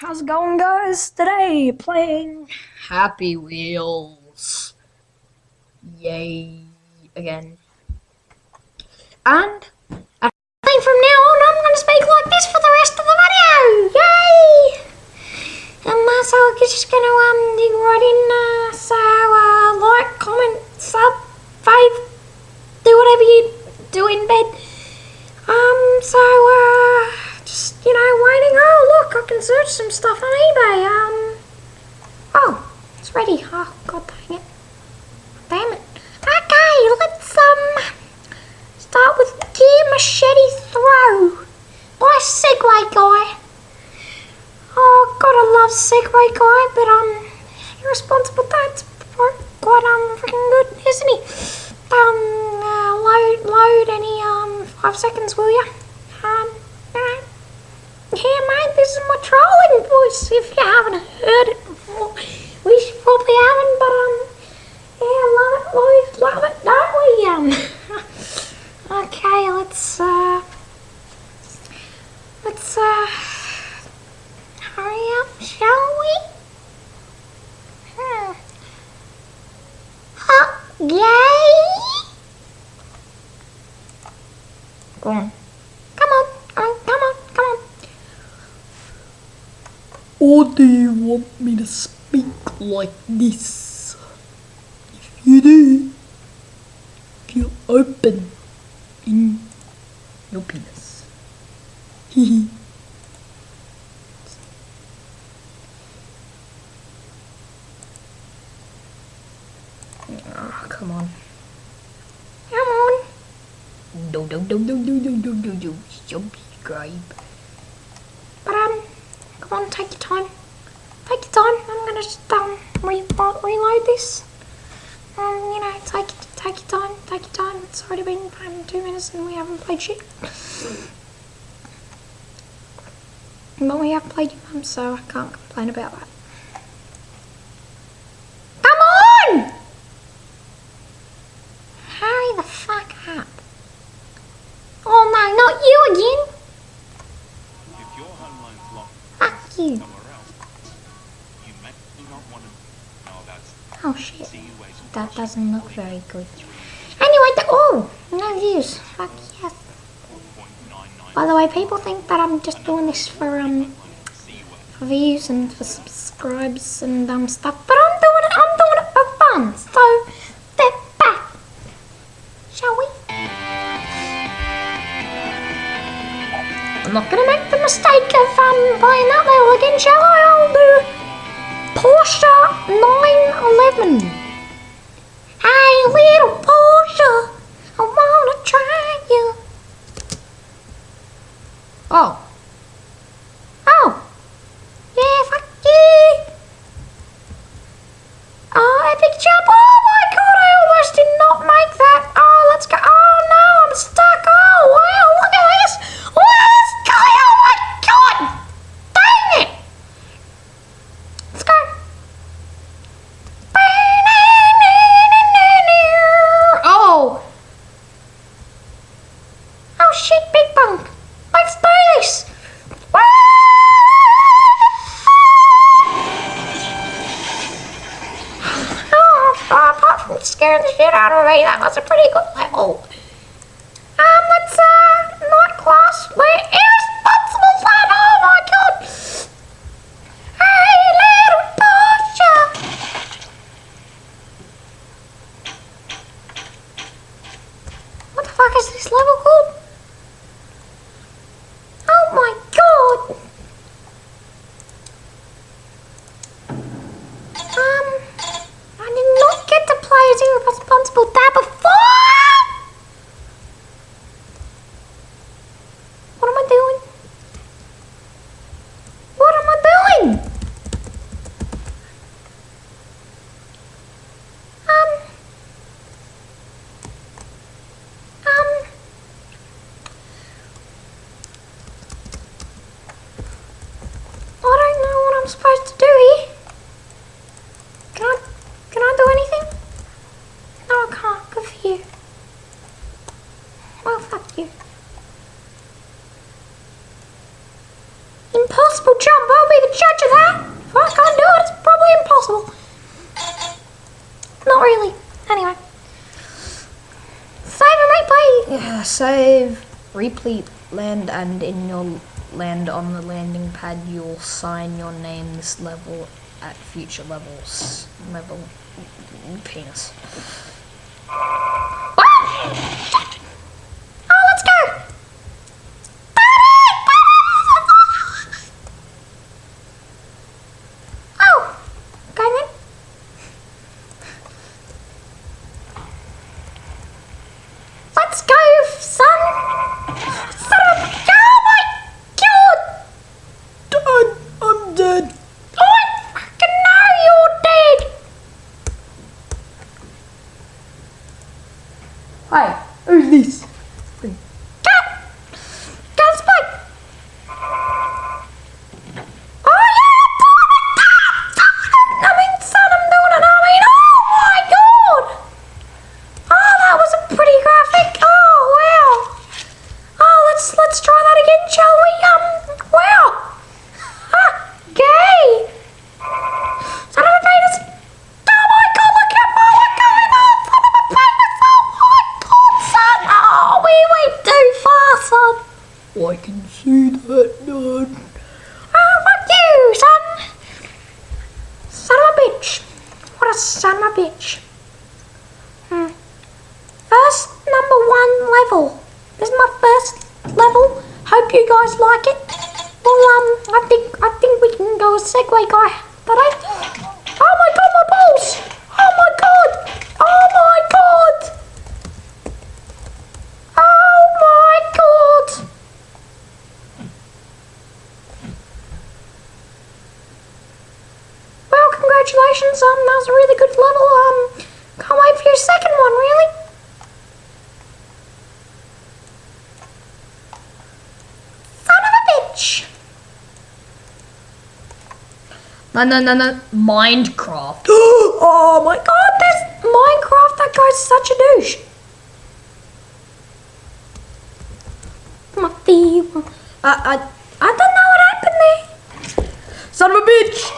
How's it going, guys? Today, playing Happy Wheels. Yay. Again. And, I think from now on, I'm going to speak like this for the rest of the video. Yay! And so I'm just going to um, dig right in. Uh, so, uh, like, comment, sub, fave, do whatever you do in bed. Um, so, uh, just, you know, waiting. Oh, look, I can search some stuff on eBay. Um, oh, it's ready. Oh, god dang it. Damn it. Okay, let's, um, start with Gear Machete Throw by Segway Guy. Oh, I love Segway Guy, but, um, irresponsible dad's quite, um, freaking good, isn't he? Um, uh, load, load any, um, five seconds, will ya? Um, alright. Yeah, mate, this is my trolling voice, if you haven't heard it before. We probably haven't, but, um, yeah, love it, boys, love it, don't we, um? okay, let's, uh, let's, uh, hurry up, shall we? Hmm. Huh, yay! Go on. Come on, come on, come on, come on. Or do you want me to speak like this? If you do, you open in your penis. Hehe. Oh, ah, come on. Do do do do do do do do do subscribe. But um, come on, take your time. Take your time. I'm gonna just um re reload this. Um, you know, take take your time. Take your time. It's already been um, two minutes and we haven't played shit. But we have played your mum, so I can't complain about that. Come on! Hurry the fuck up. Oh no, not you again. If your home loan's locked Fuck you. somewhere else, you may not want to know about Oh shit. That doesn't look very good. Anyway, the, oh, no views. Fuck yes. By the way, people think that I'm just doing this for um for views and for subscribes and um stuff, but I'm doing it. I'm doing it for fun. So step back, shall we? I'm not gonna make mistake of um playing that level again, shall I? I'll do Porsche 911. Hey, little Porsche, I wanna try you. Oh. Me, that was a pretty good level. Oh. Um, let's, uh, not class, we're irresponsible son, oh my god. Hey, little Porsche. What the fuck is this level called? Oh my god! Um, I did not get to play as irresponsible dad before! What am I doing? What am I doing? Um, um, I don't know what I'm supposed to do here. Can I, can I do anything? No, I can't. Good for you. Well, fuck Oh be the judge of that. If I can't do it, it's probably impossible. Not really. Anyway. Save and replay. Yeah, save, replete land, and in your land on the landing pad, you'll sign your name this level at future levels. Level penis. I can see that, Dad. Oh, fuck you, son! Son of a bitch. What a son of a bitch. Hmm. First number one level. This is my first level. Hope you guys like it. Well, um, I think I think we can go a Segway guy. But I. Oh my god, my balls! Oh my god! Oh my god! Oh my god! Well, congratulations. Um, that was a really good level. Um, can't wait for your second one, really. Son bitch. No, no, no, no. Minecraft. oh my god, there's Minecraft. That guy's such a douche. Matthew. I, I, I don't know what happened there. son of a bitch.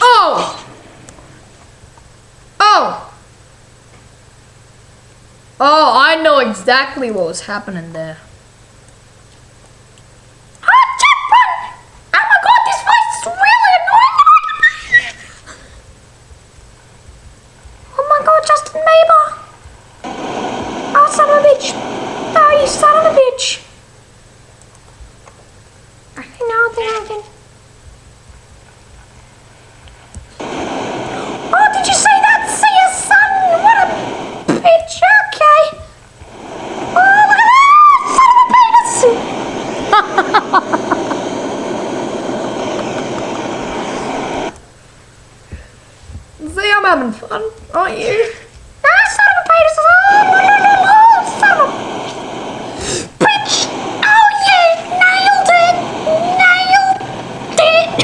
Oh. Oh. Oh, I know exactly what was happening there. Oh, jump run! Oh my god, this voice is really annoying. Oh my god, Justin Bieber. Oh, son of a bitch. Oh, you son of a bitch. Okay, now I think I can. Oh, did you say that? See ya, son. What a bitch. Okay. Oh, look at that. Son of a penis. See, I'm having fun, aren't you? Ah, son of a penis! Oh, oh, son of a bitch! Oh, yeah, nailed it! Nailed it!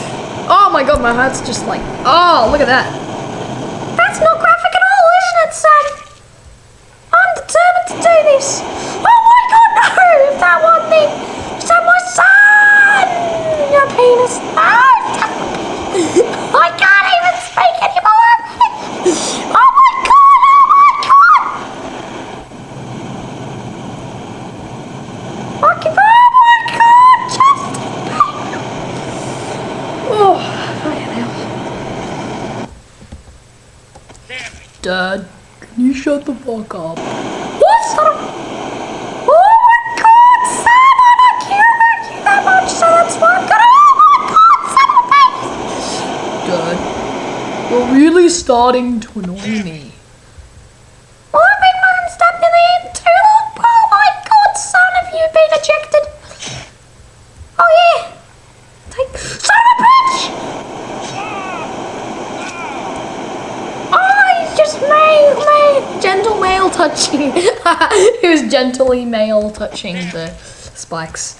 Oh my god, my heart's just like, oh, look at that. That's not graphic at all, isn't it, son? I'm determined to do this. Oh my god, no! If that one thing, son, my son! Your penis. No! I can't even speak anymore. Oh my god! Oh my god! Fucking, oh my god! Just. Oh, fucking hell. Damn it. Dad, can you shut the fuck up? What son of... Oh my god, son! I don't care about you that much, so that's why I'm gonna... Oh my god, son of a bitch! Dad, you're really starting to annoy me. Well, I've been fucking stabbed in the head too long. Oh my god, son, have you been ejected? Oh yeah. Take... Son of a bitch! Oh, he's just male, male. Gentle male touching. he was gently male touching the spikes.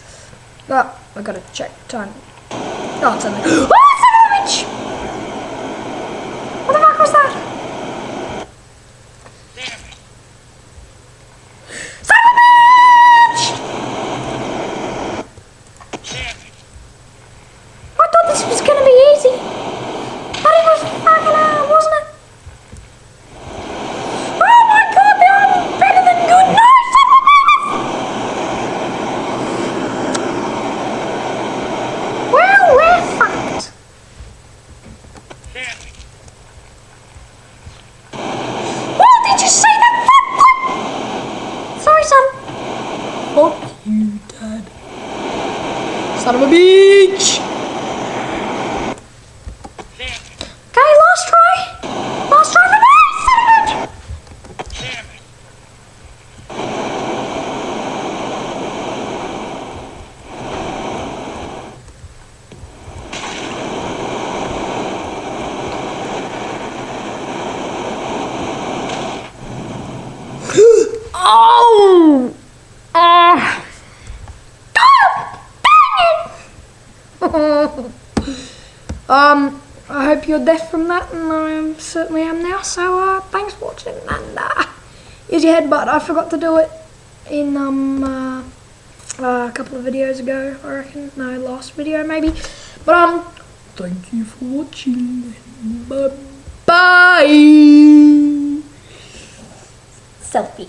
Oh, I gotta check time. Oh, it's. Oh, son a! What the fuck was that? Damn it. Son of a bitch! Son of a bitch! Okay, last try. Last try for me, son of a bitch. Damn it. Oh! Ah! Um, I hope you're deaf from that, and I certainly am now. So, uh, thanks for watching, and uh, here's your headbutt. I forgot to do it in um uh, uh, a couple of videos ago. I reckon. No, last video maybe. But um, thank you for watching. Bye bye. Selfie.